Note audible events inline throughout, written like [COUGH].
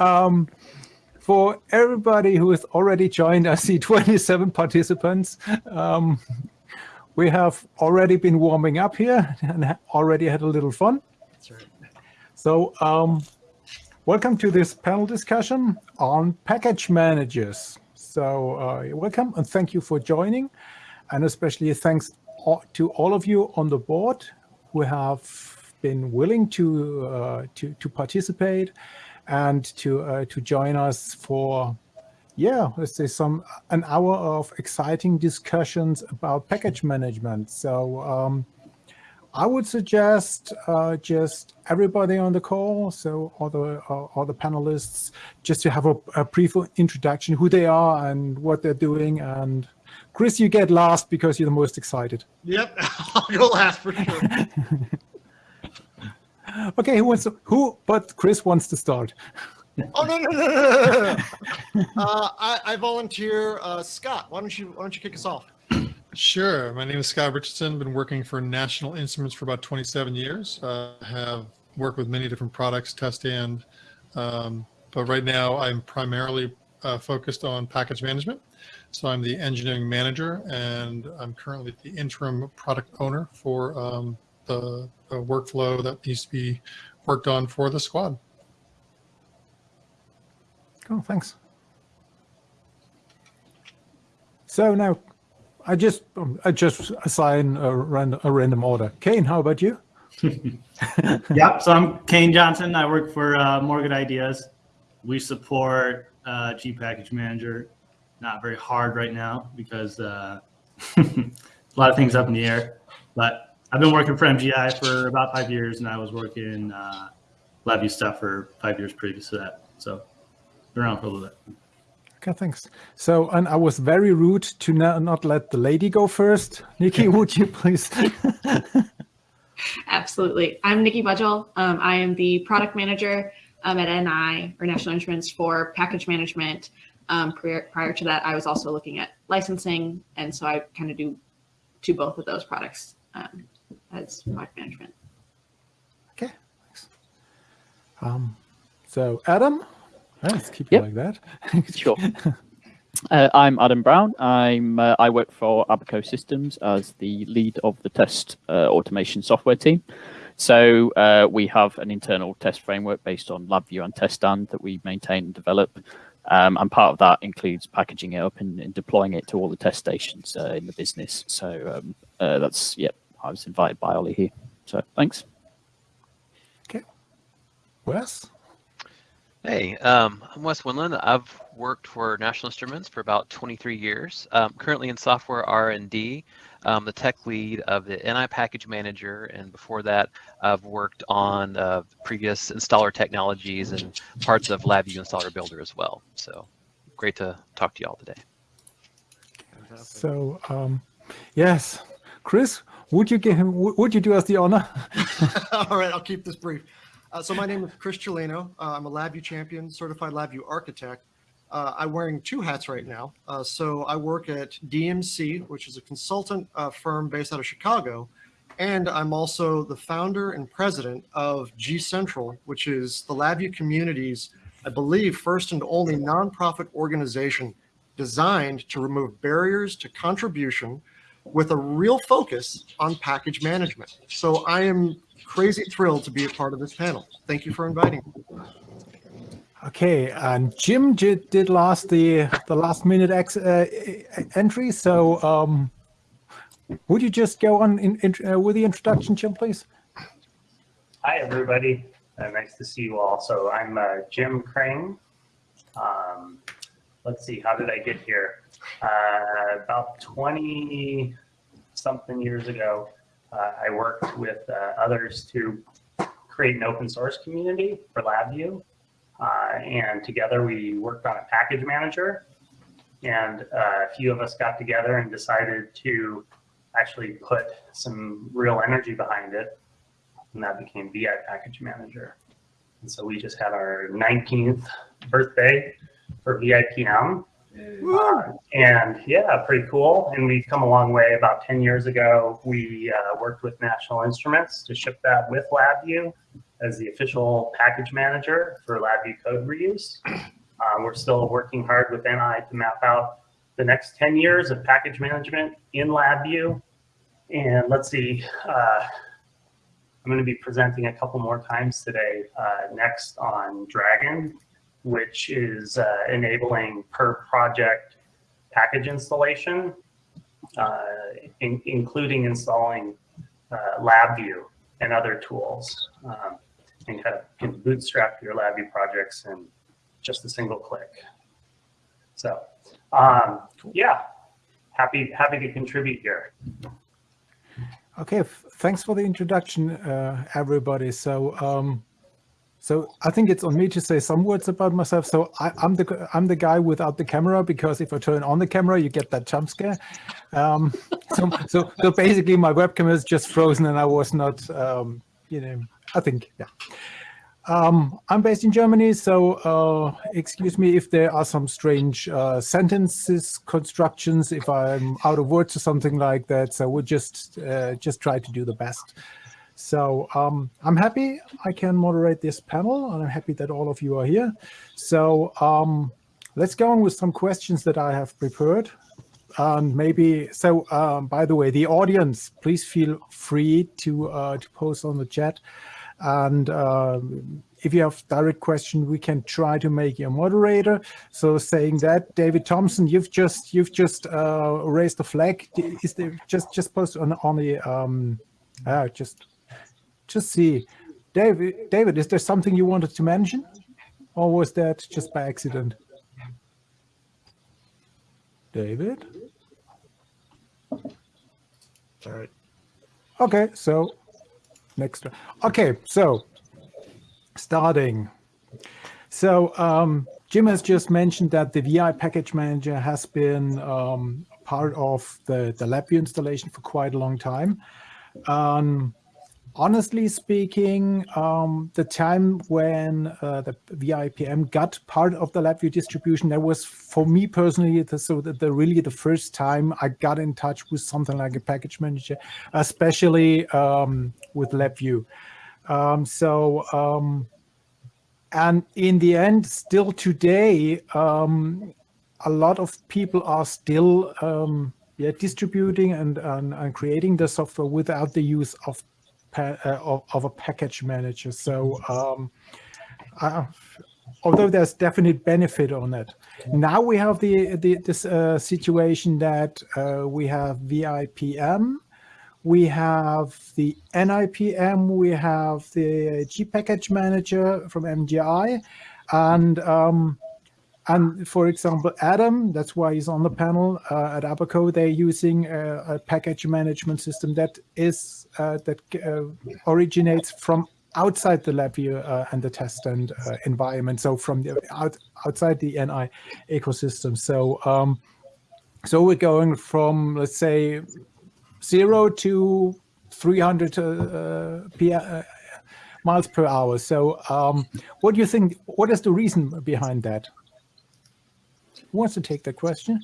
um, for everybody who has already joined, I see [LAUGHS] 27 participants. Um, we have already been warming up here and already had a little fun. That's right. So um, welcome to this panel discussion on package managers. So uh, welcome and thank you for joining. And especially thanks to all of you on the board who have been willing to, uh, to, to participate and to uh, to join us for yeah let's say some an hour of exciting discussions about package management so um, I would suggest uh, just everybody on the call, so all the uh, all the panelists, just to have a, a, brief introduction, who they are and what they're doing. And Chris, you get last because you're the most excited. Yep, [LAUGHS] I'll go last for sure. [LAUGHS] okay, who wants to, who, but Chris wants to start. [LAUGHS] oh, no, no, no, no, no. [LAUGHS] uh, I, I volunteer, uh, Scott, why don't you, why don't you kick us off? Sure. My name is Scott Richardson. Been working for National Instruments for about 27 years. Uh, have worked with many different products, test and, um, but right now I'm primarily uh, focused on package management. So I'm the engineering manager and I'm currently the interim product owner for um, the, the workflow that needs to be worked on for the squad. Cool, thanks. So now, I just um, I just assign a random, a random order. Kane, how about you? [LAUGHS] yep. So I'm Kane Johnson. I work for uh, Moore Good Ideas. We support uh, G Package Manager. Not very hard right now because uh, [LAUGHS] a lot of things up in the air. But I've been working for MGI for about five years, and I was working uh, LabVIEW stuff for five years previous to that. So been around for a little bit. Okay, thanks. So, and I was very rude to not, not let the lady go first. Nikki, [LAUGHS] would you please? [LAUGHS] Absolutely. I'm Nikki Budgel. Um, I am the product manager um, at NI or National Instruments for package management. Um, prior, prior to that, I was also looking at licensing, and so I kind of do to both of those products. As product management. Okay, thanks. Um, so Adam, let's keep it like that. [LAUGHS] sure. Uh, I'm Adam Brown. I'm uh, I work for Abaco Systems as the lead of the test uh, automation software team. So uh, we have an internal test framework based on LabVIEW and TestStand that we maintain and develop. Um, and part of that includes packaging it up and, and deploying it to all the test stations uh, in the business. So um, uh, that's yeah, I was invited by Ollie here. So thanks. Okay. Wes? Hey, um, I'm Wes Winland. I've worked for National Instruments for about 23 years. Um, currently in software R&D, um, the tech lead of the NI Package Manager, and before that, I've worked on uh, previous installer technologies and parts of LabVIEW Installer Builder as well. So great to talk to you all today. So, um, yes, Chris, would you give him? Would you do us the honor? [LAUGHS] All right, I'll keep this brief. Uh, so my name is Chris Cilino. Uh, I'm a LabVIEW champion, certified LabVIEW architect. Uh, I'm wearing two hats right now. Uh, so I work at DMC, which is a consultant uh, firm based out of Chicago, and I'm also the founder and president of GCentral, which is the LabVIEW community's, I believe, first and only nonprofit organization designed to remove barriers to contribution with a real focus on package management. So I am crazy thrilled to be a part of this panel. Thank you for inviting me. Okay, and Jim did, did last the the last minute ex, uh, entry. So um, would you just go on in, in, uh, with the introduction, Jim, please? Hi, everybody. Uh, nice to see you all. So I'm uh, Jim Kring. Um, let's see, how did I get here? Uh, about 20 something years ago, uh, I worked with uh, others to create an open source community for LabVIEW. Uh, and together we worked on a package manager. And uh, a few of us got together and decided to actually put some real energy behind it. And that became VI Package Manager. And so we just had our 19th birthday for VIPM. Uh, and yeah, pretty cool. And we've come a long way. About 10 years ago, we uh, worked with National Instruments to ship that with LabVIEW. as the official package manager for LabVIEW code reuse. Uh, we're still working hard with NI to map out the next 10 years of package management in LabVIEW. And let's see, uh, I'm going to be presenting a couple more times today, uh, next on Dragon, which is uh, enabling per project package installation, uh, in, including installing uh, LabVIEW and other tools, um, and kind of can bootstrap your LabVIEW projects in just a single click. So, um, yeah, happy happy to contribute here. Okay, thanks for the introduction, uh, everybody. So, um, so I think it's on me to say some words about myself. So I, I'm the I'm the guy without the camera because if I turn on the camera, you get that jump scare. Um, so, so so basically, my webcam is just frozen, and I was not, um, you know, I think, yeah. Um, I'm based in Germany, so uh, excuse me if there are some strange uh, sentences, constructions, if I'm out of words or something like that. So we'll just uh, just try to do the best. So um, I'm happy I can moderate this panel, and I'm happy that all of you are here. So um, let's go on with some questions that I have prepared. And maybe so. Um, by the way, the audience, please feel free to uh, to post on the chat. And um, if you have direct question, we can try to make you a moderator. So saying that, David Thompson, you've just you've just uh, raised the flag. Is there just just post on on the um, uh, just just see, David. David, is there something you wanted to mention, or was that just by accident? David. All right. Okay, so next. Okay, so starting. So um, Jim has just mentioned that the VI package manager has been um, part of the, the LabVIEW installation for quite a long time. Um, honestly speaking, um, the time when uh, the VIPM got part of the LabVIEW distribution, that was for me personally, the, so the, the really the first time I got in touch with something like a package manager, especially um, with LabVIEW. Um, so, um, and in the end, still today, um, a lot of people are still um, yeah, distributing and, and, and creating the software without the use of of, of, a package manager. So um, uh, although there's definite benefit on it. Now we have the, the this uh, situation that uh, we have VIPM, we have the NIPM, we have the G package manager from MGI, and um, and for example, Adam, that's why he's on the panel uh, at Abaco. They're using a, a, package management system that is uh, that uh, originates from outside the LabVIEW uh, and the test and uh, environment. So from the out, outside the NI ecosystem. So um, so we're going from let's say zero to 300 uh, miles per hour. So um, what do you think? What is the reason behind that? Who wants to take that question?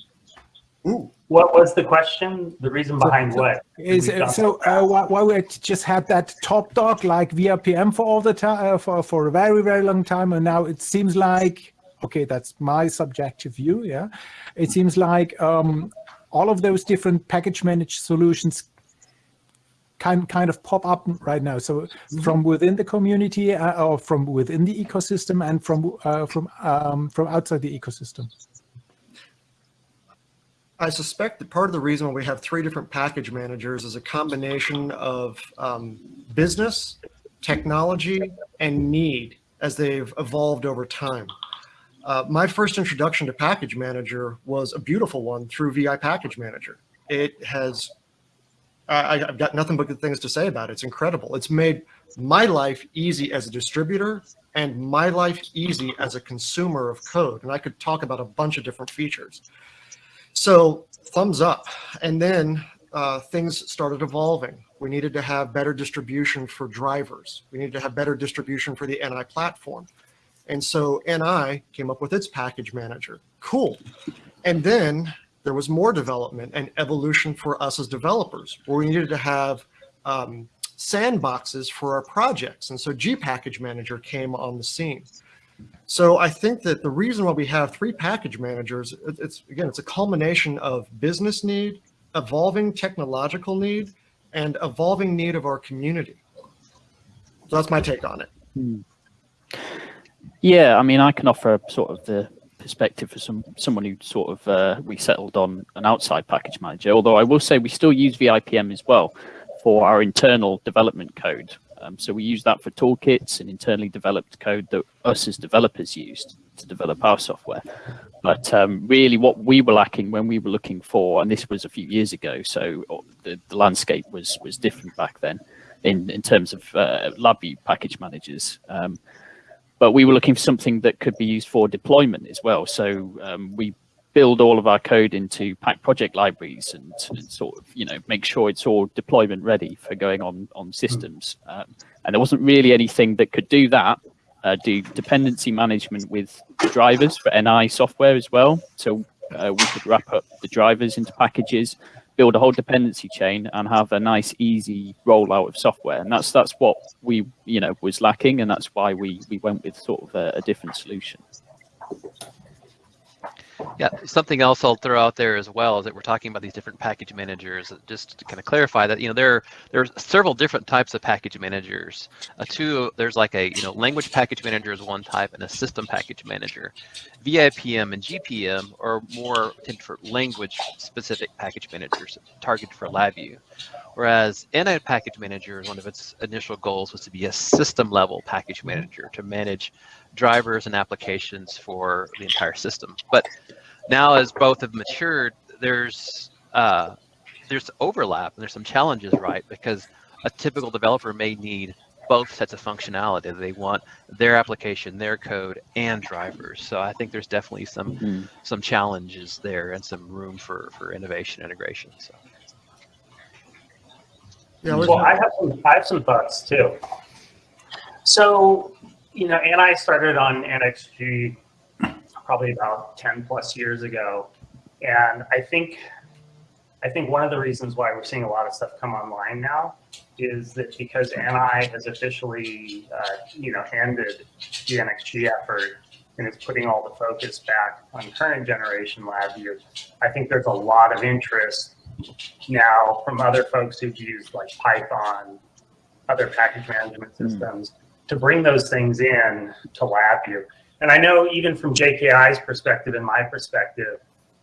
Ooh. What was the question? The reason behind so, what? Is so uh, why, why we just had that top dog like VIPM for all the time uh, for for a very very long time, and now it seems like okay, that's my subjective view. Yeah, it seems like um, all of those different package managed solutions kind kind of pop up right now. So mm-hmm. from within the community uh, or from within the ecosystem and from uh, from um, from outside the ecosystem. I suspect that part of the reason why we have three different package managers is a combination of um, business, technology, and need as they've evolved over time. Uh, my first introduction to Package Manager was a beautiful one through VI Package Manager. It has, I, have got nothing but good things to say about it. It's incredible. It's made my life easy as a distributor and my life easy as a consumer of code. And I could talk about a bunch of different features. So thumbs up. And then uh, things started evolving. We needed to have better distribution for drivers. We needed to have better distribution for the NI platform. And so NI came up with its package manager. Cool. And then there was more development and evolution for us as developers, where we needed to have um, sandboxes for our projects. And so G Package Manager came on the scene. So I think that the reason why we have three package managers, it's again, it's a culmination of business need, evolving technological need, and evolving need of our community. So that's my take on it. Yeah, I mean, I can offer sort of the perspective for some someone who sort of uh, we settled on an outside package manager. Although I will say we still use VIPM as well for our internal development code. Um, so we use that for toolkits and internally developed code that us as developers used to develop our software. But um, really, what we were lacking when we were looking for, and this was a few years ago, so uh, the, the landscape was was different back then in in terms of uh, LabVIEW package managers. Um, but we were looking for something that could be used for deployment as well. So um, we build all of our code into pack project libraries and, and, sort of you know make sure it's all deployment ready for going on on systems. Um, and there wasn't really anything that could do that. Uh, do dependency management with drivers for NI software as well. So uh, we could wrap up the drivers into packages, build a whole dependency chain, and have a nice, easy rollout of software. And that's that's what we you know was lacking, and that's why we we went with sort of a, a different solution. Yeah, something else I'll throw out there as well is that we're talking about these different package managers. Just to kind of clarify that, you know, there there's several different types of package managers. Uh, two, there's like a you know language package manager is one type, and a system package manager. VIPM and GPM are more for language specific package managers targeted for LabVIEW. Whereas NI Package Manager, one of its initial goals was to be a system level package manager to manage drivers and applications for the entire system. But now as both have matured, there's uh, there's overlap and there's some challenges, right? Because a typical developer may need both sets of functionality. They want their application, their code, and drivers. So I think there's definitely some Mm. some challenges there and some room for for innovation integration. So. Yeah, Well, I have some, I have some thoughts too. So, you know, and I started on NXG probably about 10 plus years ago. And I think, I think one of the reasons why we're seeing a lot of stuff come online now is that because NI has officially, uh, you know, ended the NXG effort and it's putting all the focus back on current generation lab LabVIEW, I think there's a lot of interest now from other folks who've used like Python, other package management systems to bring those things in to LabVIEW. And I know even from JKI's perspective and my perspective,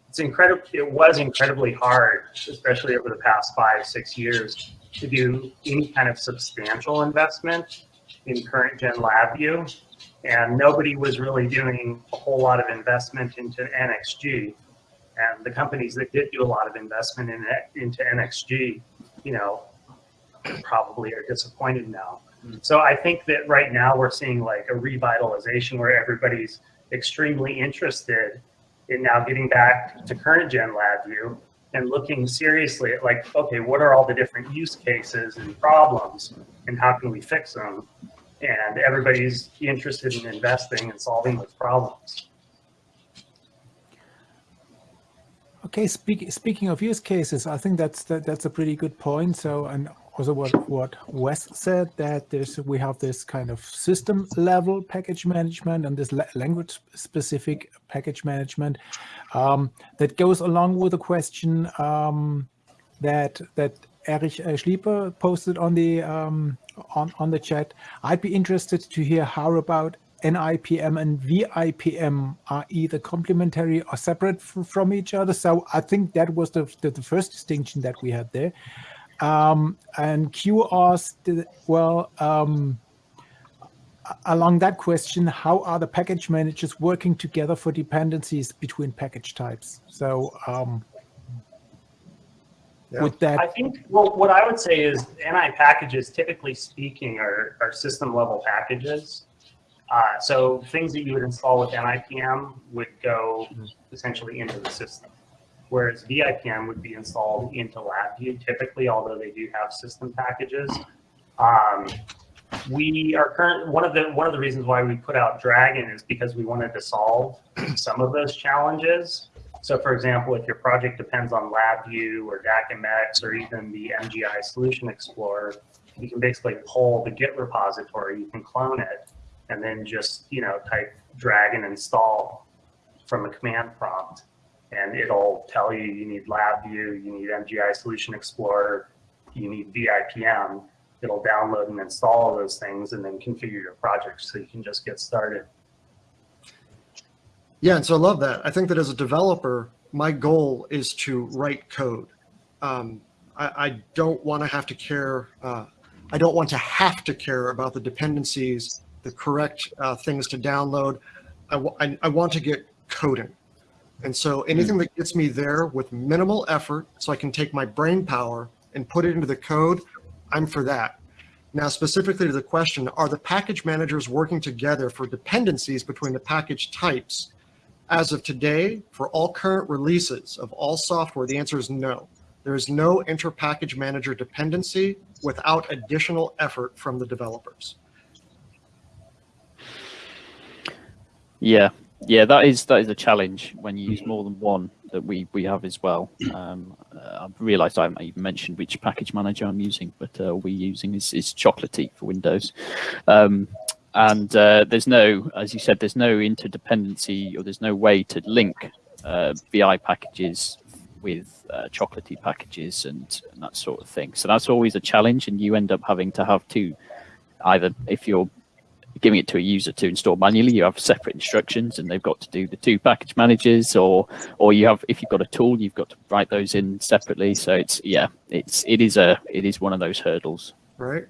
it's incredible. It was incredibly hard, especially over the past five, six years, to do any kind of substantial investment in current gen LabVIEW. And nobody was really doing a whole lot of investment into NXG and the companies that did do a lot of investment in into NXG, you know, probably are disappointed now. Mm-hmm. So I think that right now we're seeing like a revitalization where everybody's extremely interested in now getting back to current gen LabVIEW and looking seriously at like, okay, what are all the different use cases and problems and how can we fix them? And everybody's interested in investing and solving those problems. Okay, speak, speaking of use cases, I think that's that, that's a pretty good point. So, and also what what Wes said that there's we have this kind of system level package management and this la language specific package management um, that goes along with the question um, that that Erich uh, Schlieper posted on the um, on on the chat. I'd be interested to hear how about NIPM and VIPM are either complementary or separate from each other. So I think that was the, the, the first distinction that we had there. Um, and Q asked, well, um, along that question, how are the package managers working together for dependencies between package types? So um, Yeah. with that, I think, well, what I would say is NI packages, typically speaking, are, are system level packages. Uh, so things that you would install with NIPM would go essentially into the system. Whereas VIPM would be installed into LabVIEW typically, although they do have system packages. Um, we are current, one of the, one of the reasons why we put out Dragon is because we wanted to solve [CLEARS THROAT] some of those challenges. So for example, if your project depends on LabVIEW or DAQmx or even the MGI Solution Explorer, you can basically pull the Git repository, you can clone it, and then just, you know, type dragon install from a command prompt. And it'll tell you you need LabVIEW, you need MGI Solution Explorer, you need VIPM. It'll download and install those things and then configure your project so you can just get started. Yeah, and so I love that. I think that as a developer, my goal is to write code. Um, I, I, don't want to have to care. Uh, I don't want to have to care about the dependencies, the correct uh, things to download. I, I, I want to get coding. And so hmm. anything that gets me there with minimal effort so I can take my brain power and put it into the code, I'm for that. Now, specifically to the question, are the package managers working together for dependencies between the package types? As of today, for all current releases of all software, the answer is no. There is no inter-package manager dependency without additional effort from the developers. Yeah, yeah, that is that is a challenge when you use more than one that we we have as well. [COUGHS] Um, uh, I've realised I haven't even mentioned which package manager I'm using, but uh, we're using is, is Chocolatey for Windows. Um, and uh, there's no, as you said, there's no interdependency or there's no way to link uh, VI packages with uh, chocolatey packages and, and, that sort of thing. So that's always a challenge, and you end up having to have two, either if you're giving it to a user to install manually, you have separate instructions, and they've got to do the two package managers, or or you have if you've got a tool, you've got to write those in separately. So it's yeah, it's it is a it is one of those hurdles. Right.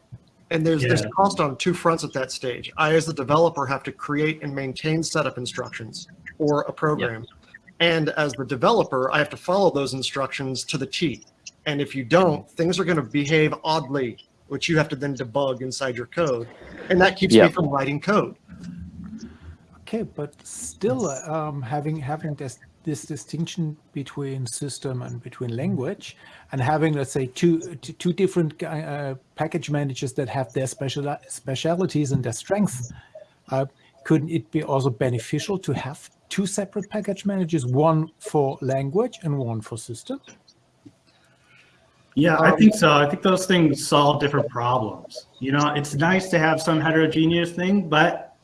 And there's yeah. there's cost on two fronts at that stage. I, as the developer, have to create and maintain setup instructions or a program. Yep. And as the developer, I have to follow those instructions to the T. And if you don't, things are going to behave oddly, which you have to then debug inside your code. And that keeps yep. me from writing code. Okay, but still um, having having this this distinction between system and between language and having, let's say, two, two different uh, package managers that have their special specialities and their strengths, uh, couldn't it be also beneficial to have two separate package managers, one for language and one for system? Yeah, I um, think so. I think those things solve different problems. You know, it's nice to have some heterogeneous thing, but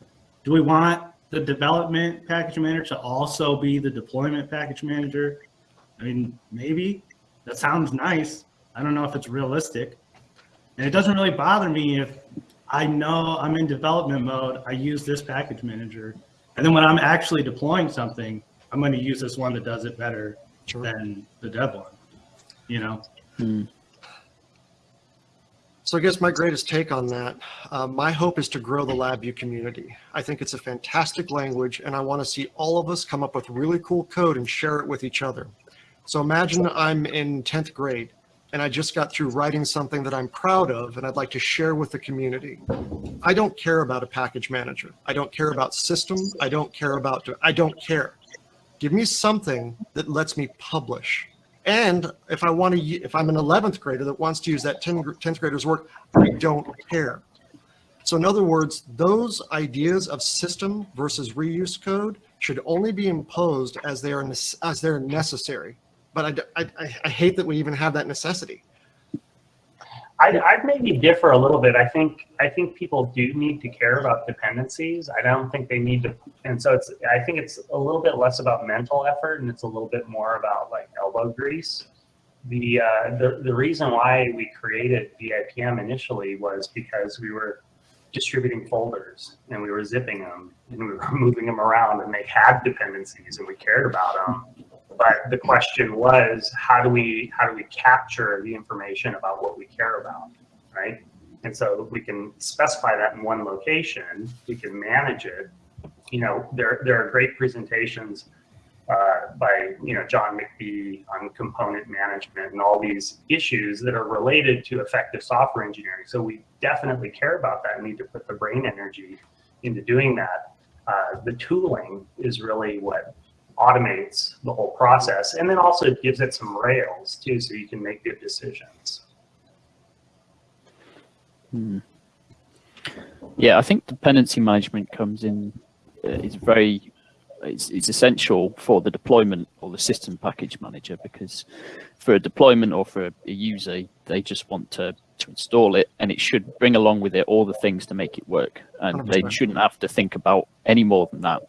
do we want the development package manager to also be the deployment package manager? I mean, maybe that sounds nice. I don't know if it's realistic. And it doesn't really bother me if I know I'm in development mode, I use this package manager. And then when I'm actually deploying something, I'm going to use this one that does it better sure. than the dev one, you know? Hmm. So I guess my greatest take on that, uh, my hope is to grow the LabVIEW community. I think it's a fantastic language and I want to see all of us come up with really cool code and share it with each other. So imagine I'm in 10th grade and I just got through writing something that I'm proud of and I'd like to share with the community. I don't care about a package manager. I don't care about system. I don't care about, I don't care. Give me something that lets me publish and if I want to, if I'm an 11th grader that wants to use that 10th grader's work, I don't care. So in other words, those ideas of system versus reuse code should only be imposed as they are as they're necessary. But I, I, I hate that we even have that necessity. I'd, I'd, maybe differ a little bit. I think I think people do need to care about dependencies. I don't think they need to, and so it's. I think it's a little bit less about mental effort, and it's a little bit more about like elbow grease. The uh, the the reason why we created VIPM initially was because we were distributing folders and we were zipping them and we were [LAUGHS] moving them around, and they had dependencies, and we cared about them but the question was how do we how do we capture the information about what we care about right and so we can specify that in one location we can manage it you know there there are great presentations uh, by you know Jon McBee on component management and all these issues that are related to effective software engineering. So we definitely care about that and need to put the brain energy into doing that. Uh, the tooling is really what automates the whole process and then also gives it some rails too so you can make good decisions. Hmm. Yeah, I think dependency management comes in uh, is very it's, it's essential for the deployment or the system package manager because for a deployment or for a user they just want to to install it, and it should bring along with it all the things to make it work. And they 100%. shouldn't have to think about any more than that.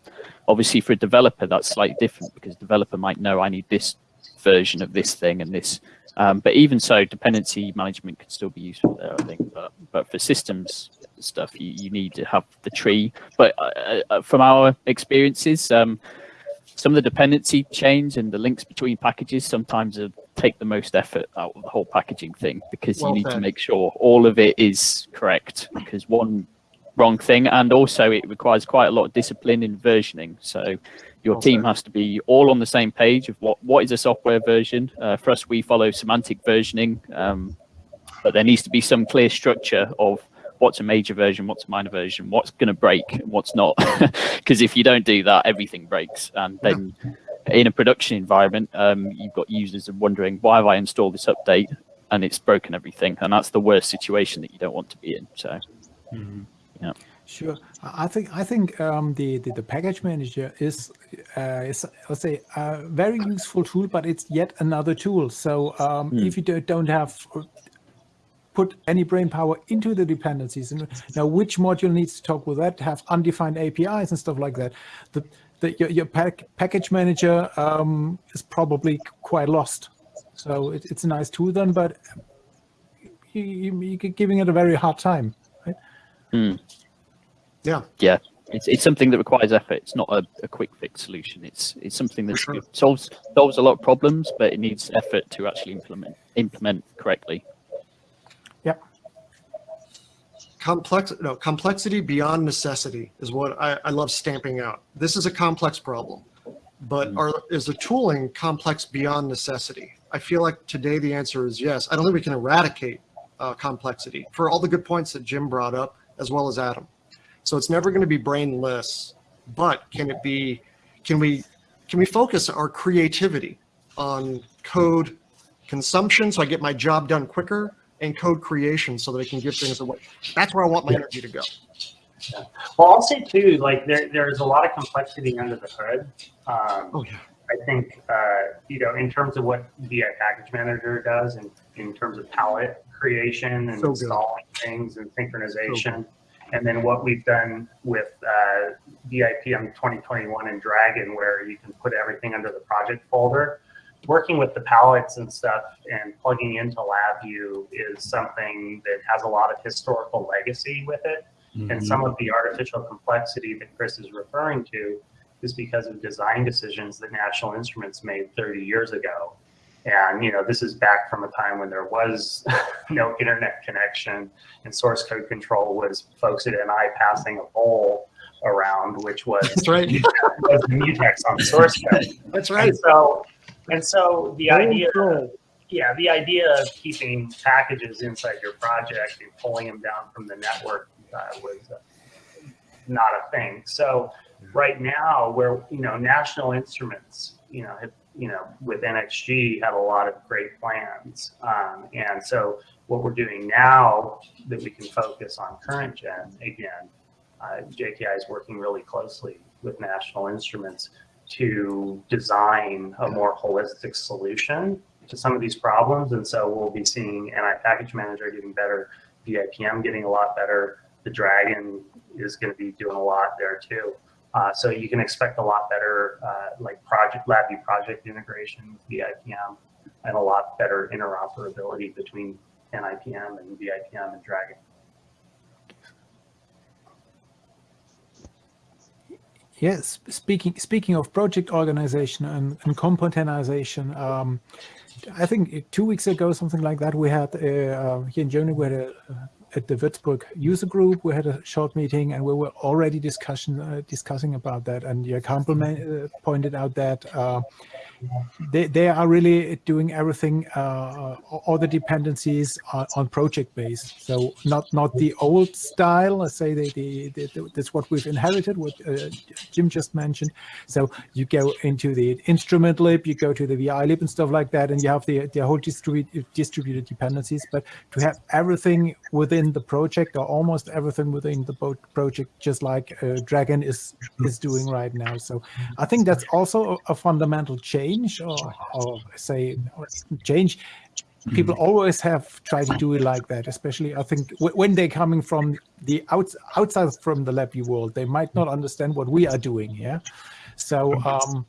Obviously, for a developer, that's slightly different because developer might know I need this version of this thing and this. Um, but even so, dependency management can still be useful there, I think. But but for systems stuff, you, you need to have the tree. But uh, uh, from our experiences, um, some of the dependency chains and the links between packages sometimes uh, take the most effort out of the whole packaging thing because Well you need to make sure all of it is correct because one wrong thing and also it requires quite a lot of discipline in versioning. So your Well team said. has to be all on the same page of what what is a software version. Uh, for us we follow semantic versioning um, but there needs to be some clear structure of what's a major version what's a minor version what's going to break and what's not. [LAUGHS] Because if you don't do that everything breaks and then in a production environment um, you've got users wondering why have i installed this update and it's broken everything and that's the worst situation that you don't want to be in so yeah. Sure. I think I think um, the, the the package manager is uh, is let's say a very useful tool, but it's yet another tool. So um, if you don't, don't have uh, put any brain power into the dependencies and now which module needs to talk with that, have undefined APIs and stuff like that, the, the your, your pack, package manager um, is probably quite lost. So it, it's a nice tool then, but you, you, you're giving it a very hard time. Yeah. yeah it's, it's something that requires effort it's not a, a quick fix solution it's it's something that sure. solves solves a lot of problems but it needs effort to actually implement implement correctly Yep. Complex no complexity beyond necessity is what I, I love stamping out. This is a complex problem but are is the tooling complex beyond necessity? I feel like today the answer is yes. I don't think we can eradicate uh, complexity for all the good points that jim brought up as well as adam. So it's never going to be brainless but can it be can we can we focus our creativity on code consumption so i get my job done quicker and code creation so that i can give things away that's where i want my energy to go Well, I'll say too, like there, there's a lot of complexity under the hood. Um, oh yeah I think, uh, you know, in terms of what VI Package Manager does in, in terms of palette creation and So installing things and synchronization. And then what we've done with uh, VIPM 2021 and Dragon, where you can put everything under the project folder. Working with the palettes and stuff and plugging into LabVIEW is something that has a lot of historical legacy with it. And mm-hmm. some of the artificial complexity that Chris is referring to is because of design decisions that National Instruments made 30 years ago. And, you know, this is back from a time when there was [LAUGHS] no internet connection and source code control was folks at NI passing a bowl around, which was, that's right [LAUGHS] was the mutex on source code. that's right And so, and so the Bowl idea, control. yeah, the idea of keeping packages inside your project and pulling them down from the network uh, was uh, not a thing. So right now, where you know National Instruments, you know, have, you know, with NXG had a lot of great plans, um, and so what we're doing now that we can focus on current gen again, uh, JKI is working really closely with National Instruments to design a more holistic solution to some of these problems. And so we'll be seeing NI Package Manager getting better, VIPM getting a lot better. The Dragon is going to be doing a lot there too. Uh, so you can expect a lot better, uh, like project LabVIEW project integration with VIPM and a lot better interoperability between NIPM and VIPM and Dragon. Yes, speaking speaking of project organization and, and componentization, um, I think two weeks ago, something like that, we had uh, uh, here in Germany, we had a, at the Würzburg user group, we had a short meeting, and we were already discussion uh, discussing about that. And your compliment uh, pointed out that uh, they they are really doing everything, uh, all the dependencies on, on project base. So not not the old style. Let's say the, the, the, the that's what we've inherited. What uh, Jim just mentioned. So you go into the instrument lib, you go to the VI lib and stuff like that, and you have the the whole distributed distributed dependencies. But to have everything within the project or almost everything within the project, just like uh, Dragon is is doing right now. So I think that's also a, a fundamental change, or, or say change people always have tried to do it like that. Especially, I think when they're coming from the outs- outside from the LabVIEW world, they might not understand what we are doing. Yeah, so. Um,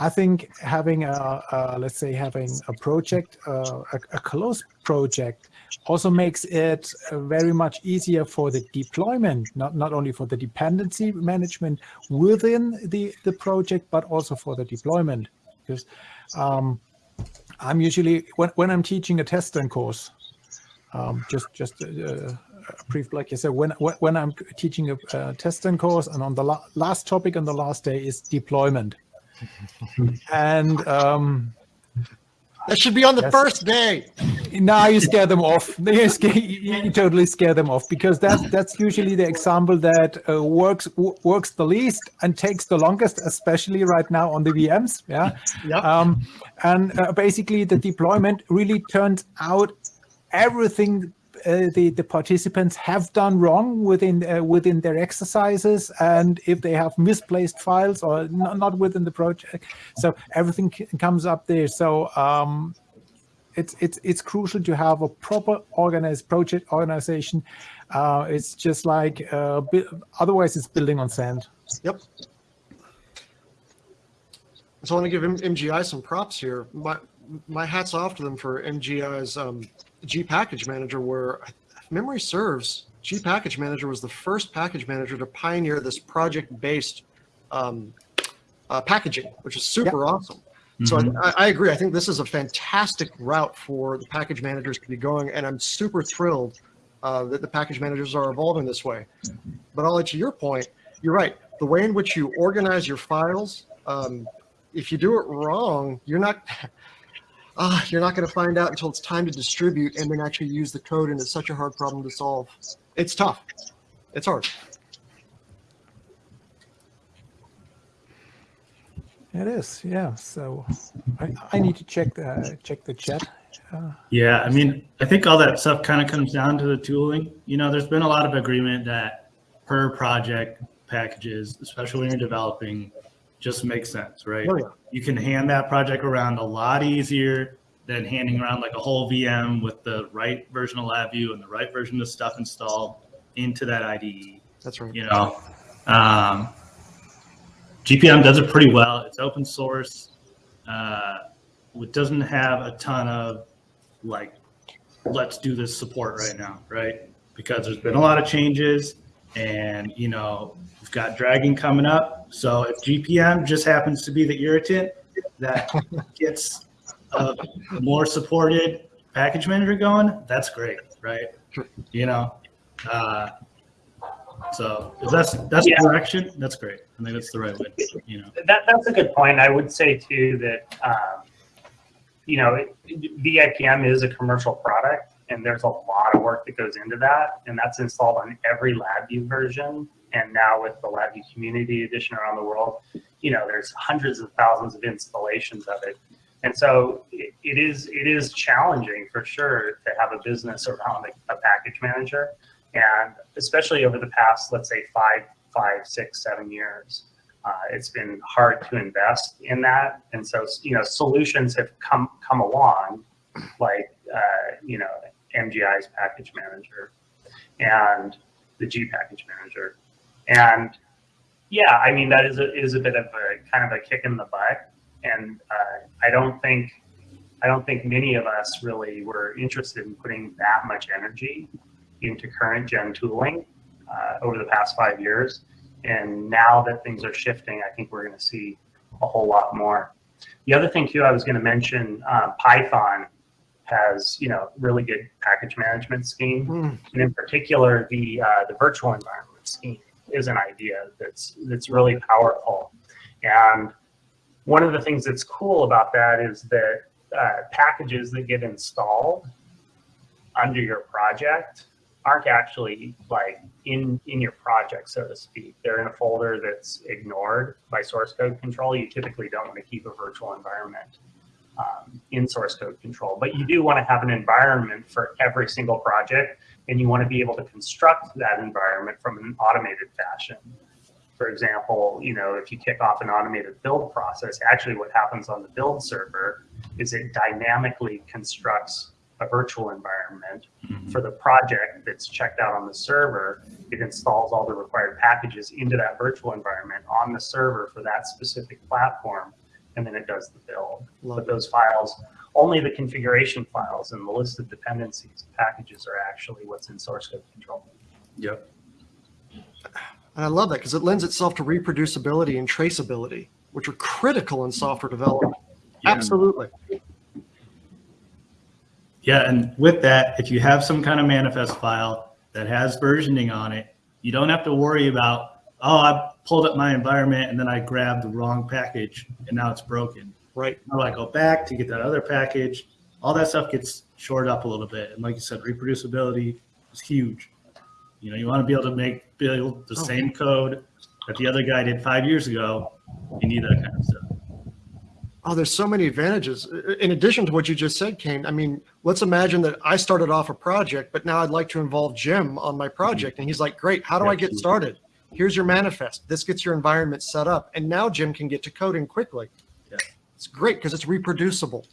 I think having a, a, let's say having a project, uh, a, a, close project, also makes it uh, very much easier for the deployment, not not only for the dependency management within the the project, but also for the deployment. Because um, I'm usually when when I'm teaching a TestStand course, um, just just uh, a brief like you said when when I'm teaching a, a TestStand course, and on the la last topic on the last day is deployment [LAUGHS] and um, that should be on the yes. first day. Now you scare them off. [LAUGHS] You, scare, you, totally scare them off because that's that's usually the example that uh, works works the least and takes the longest, especially right now on the VMs. Yeah. Yep. Um, and uh, basically, the deployment really turns out everything uh, the the participants have done wrong within uh, within their exercises and if they have misplaced files or not within the project so everything comes up there so um, it's it's it's crucial to have a proper organized project organization uh, it's just like uh, otherwise it's building on sand yep so I want to give MGI some props here. My my hats off to them for MGI's um, G Package Manager, where if memory serves, G Package Manager was the first package manager to pioneer this project-based um, uh, packaging, which is super yep. awesome. So I, I, agree. I think this is a fantastic route for the package managers to be going, and I'm super thrilled uh, that the package managers are evolving this way. But I'll Ollie, to your point, you're right. The way in which you organize your files, um, if you do it wrong, you're not [LAUGHS] uh, you're not going to find out until it's time to distribute and then actually use the code. And it's such a hard problem to solve. It's tough. It's hard. It is, yeah. So I, I need to check the check the chat. Uh, yeah, I mean, I think all that stuff kind of comes down to the tooling. You know, there's been a lot of agreement that per project packages, especially when you're developing, just makes sense, right? Oh, yeah. You can hand that project around a lot easier than handing around like a whole VM with the right version of LabVIEW and the right version of stuff installed into that IDE. That's right. You know, um, GPM does it pretty well. It's open source. Uh, it doesn't have a ton of like, let's do this support right now, right? Because there's been a lot of changes and you know we've got Dragon coming up so if gpm just happens to be the irritant that [LAUGHS] gets a more supported package manager going that's great right you know uh, so that's that's yeah. direction that's great i think that's the right way you know that that's a good point i would say too that um, you know vipm is a commercial product and there's a lot of work that goes into that, and that's installed on every LabVIEW version. And now with the LabVIEW Community Edition around the world, you know, there's hundreds of thousands of installations of it. And so it, it is it is challenging for sure to have a business around a, a package manager, and especially over the past, let's say five, five, six, seven years. Uh, it's been hard to invest in that, and so you know solutions have come come along, like uh, you know MGI's package manager and the G package manager. And yeah, I mean, that is a, is a bit of a kind of a kick in the butt. And uh, I don't think, I don't think many of us really were interested in putting that much energy into current gen tooling uh, over the past five years. And now that things are shifting, I think we're going to see a whole lot more. The other thing too, I was going to mention uh, Python has you know really good package management scheme, mm. and in particular the uh, the virtual environment scheme is an idea that's that's really powerful. And one of the things that's cool about that is that uh, packages that get installed under your project aren't actually like in in your project so to speak they're in a folder that's ignored by source code control you typically don't want to keep a virtual environment um, in source code control. But you do want to have an environment for every single project, and you want to be able to construct that environment from an automated fashion. For example, you know, if you kick off an automated build process, actually what happens on the build server is it dynamically constructs a virtual environment. Mm-hmm. For the project that's checked out on the server, it installs all the required packages into that virtual environment on the server for that specific platform, and then it does the build. Love But it. those files, only the configuration files and the list of dependencies and packages are actually what's in source code control. Yep. And I love that because it lends itself to reproducibility and traceability, which are critical in software development. Yeah. Absolutely. Yeah, and with that, if you have some kind of manifest file that has versioning on it, you don't have to worry about, oh, I pulled up my environment and then I grabbed the wrong package and now it's broken. Right. Do I go back to get that other package? All that stuff gets shored up a little bit. And like you said, reproducibility is huge. You know, you want to be able to make build the Oh. same code that the other guy did five years ago. You need that kind of stuff. Oh, there's so many advantages. In addition to what you just said, Kane, I mean, let's imagine that I started off a project, but now I'd like to involve Jim on my mm-hmm. project. And he's like, great, how do I get started? Here's your manifest. This gets your environment set up. And now Jim can get to coding quickly. Yeah. It's great because it's reproducible.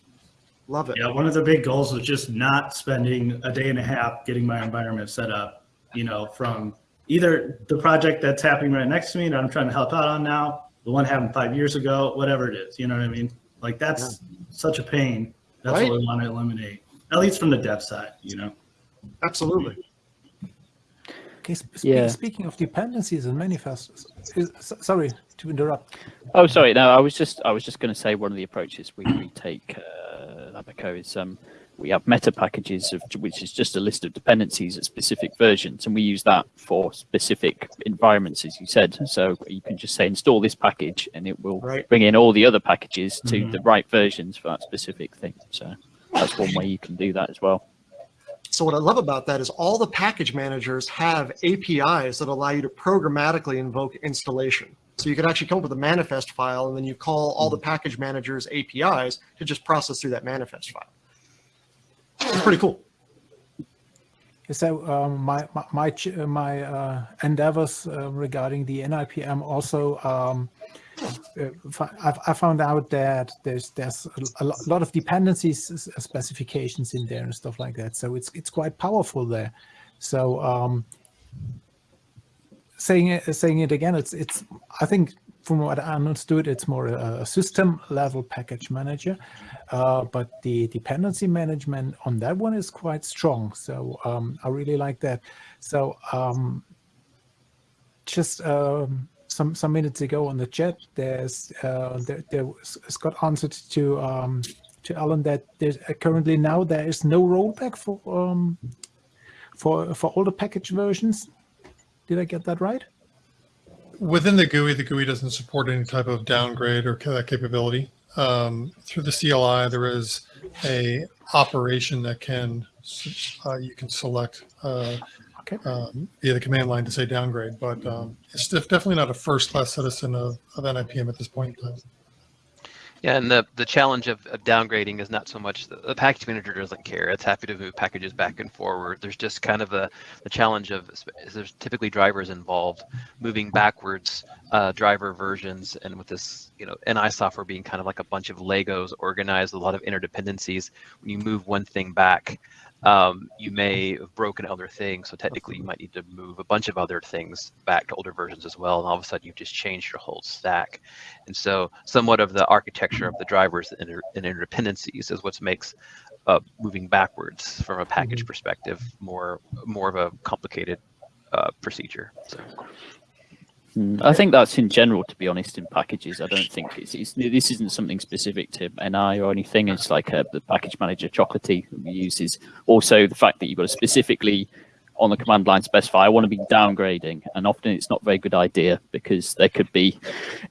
Love it. Yeah, one of the big goals was just not spending a day and a half getting my environment set up, you know, from either the project that's happening right next to me that I'm trying to help out on now, the one happened five years ago, whatever it is, you know what I mean? Like that's such a pain. That's Right. what we want to eliminate, at least from the dev side, you know? Absolutely. Okay, sp- sp- Yeah. Speaking of dependencies and manifests, is, sorry to interrupt. Oh, sorry. No, I was just I was just going to say one of the approaches we, we take uh, at Abaco is um, we have meta packages of which is just a list of dependencies at specific versions, and we use that for specific environments, as you said. So you can just say install this package, and it will Right. bring in all the other packages to Mhm. the right versions for that specific thing. So that's one way you can do that as well. So what I love about that is all the package managers have APIs that allow you to programmatically invoke installation. So you can actually come up with a manifest file and then you call all the package managers APIs to just process through that manifest file. It's pretty cool. So um, my my my, uh, uh, endeavors uh, regarding the NIPM also. Um, uh, I've, I found out that there's there's a, lot of dependencies specifications in there and stuff like that. So it's it's quite powerful there. So um, saying it saying it again, it's it's I think from what I understood, it's more a, system level package manager, uh, but the dependency management on that one is quite strong. So um, I really like that. So um, just um, some some minutes ago on the chat, there's uh, there, there was, Scott answered to um, to Alan that there's uh, currently now there is no rollback for um, for for all the package versions. Did I get that right? Within the GUI, the GUI doesn't support any type of downgrade or ca- capability. Um, through the CLI, there is a operation that can uh, you can select uh, Okay. um, via the command line to say downgrade, but um, it's definitely not a first-class citizen of, of NIPM at this point in time. Yeah, and the, the challenge of, of downgrading is not so much the, the package manager doesn't care. It's happy to move packages back and forward. There's just kind of a the challenge of there's typically drivers involved, moving backwards uh, driver versions, and with this you know NI software being kind of like a bunch of Legos organized, a lot of interdependencies. When you move one thing back, um, you may have broken other things. So technically, you might need to move a bunch of other things back to older versions as well. And all of a sudden, you've just changed your whole stack. And so, somewhat of the architecture of the drivers and, inter- and interdependencies is what makes uh, moving backwards from a package perspective more more of a complicated uh, procedure. So. I think that's in general, to be honest, in packages. I don't think it's, it's this isn't something specific to NI or anything. It's like uh the package manager chocolatey that we use is also the fact that you've got to specifically on the command line specify I want to be downgrading, and often it's not a very good idea because there could be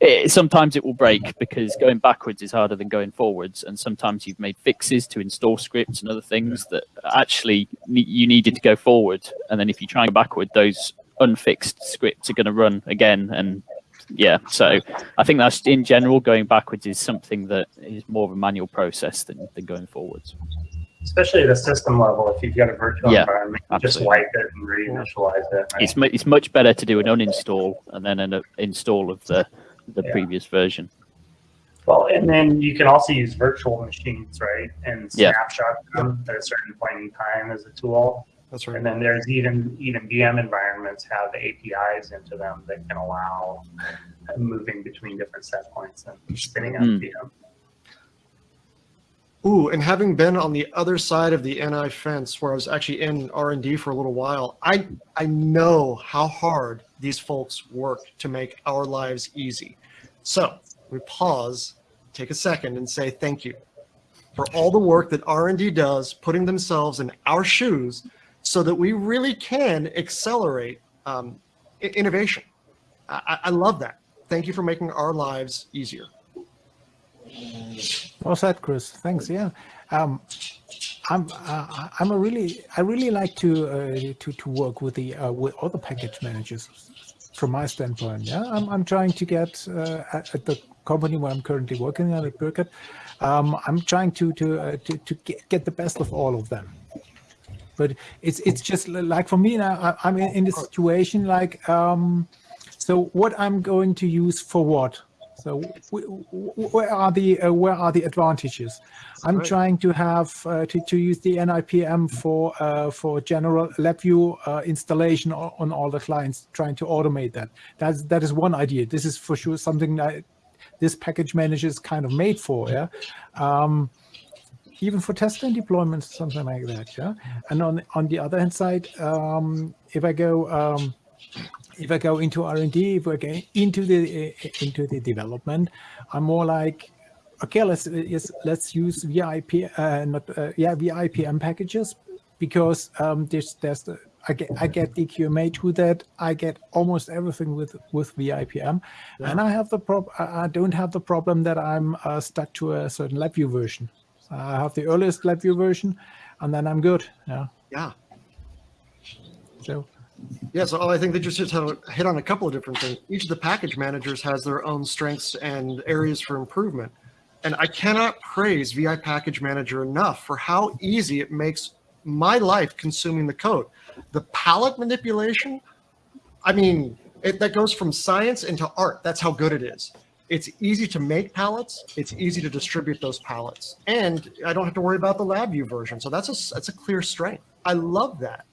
it, sometimes it will break because going backwards is harder than going forwards, and sometimes you've made fixes to install scripts and other things that actually you needed to go forward, and then if you try and go backward, those unfixed scripts are going to run again and yeah so i think that's in general going backwards is something that is more of a manual process than, than going forwards Especially at a system level, if you've got a virtual Yeah, environment, just wipe it and reinitialize it. right? it's, mu- it's much better to do an uninstall and then an uh, install of the the Yeah. previous version Well, and then you can also use virtual machines, right? And Yeah. snapshot them at a certain point in time as a tool. That's right. And then there's even even VM environments have APIs into them that can allow moving between different set points and spinning up Hmm. VM. Ooh, and having been on the other side of the NI fence, where I was actually in R and D for a little while, I I know how hard these folks work to make our lives easy. So we pause, take a second, and say thank you for all the work that R and D does, putting themselves in our shoes, so that we really can accelerate um, innovation. I, I love that. Thank you for making our lives easier. Well said, Chris. Thanks. Yeah, um, I'm uh, I'm a really I really like to uh, to to work with the uh, with other package managers. From my standpoint, yeah, I'm I'm trying to get uh, at, at the company where I'm currently working at at Burkett. Um, I'm trying to to uh, to to get, get the best of all of them. But it's it's just like for me now. I, I'm in, in this situation like um, so what I'm going to use for what. So wh- wh- where are the uh, where are the advantages? I'm Right. trying to have uh, to, to use the NIPM for uh, for general LabVIEW uh, installation on all the clients, trying to automate that. That's that is one idea. This is for sure something that this package manager is kind of made for. Yeah. Um, even for test and deployment, something like that. Yeah. And on on the other hand side, um, if I go um, if I go into R and D, if I go into the uh, into the development, I'm more like, okay, let's let's, let's use VIP, uh, not uh, yeah VIPM packages because um, there's there's the, I get I get the QMA to that. I get almost everything with with VIPM, and I have the prob I I don't have the problem that I'm uh, stuck to a certain LabVIEW version. I have the earliest LabVIEW version, and then I'm good. Yeah. Yeah. So Yeah, so oh, I think they just hit on, hit on a couple of different things. Each of the package managers has their own strengths and areas for improvement. And I cannot praise VI Package Manager enough for how easy it makes my life consuming the code. The palette manipulation, I mean, it, that goes from science into art. That's how good it is. It's easy to make palettes. It's easy to distribute those palettes. And I don't have to worry about the LabVIEW version. So that's a, that's a clear strength. I love that.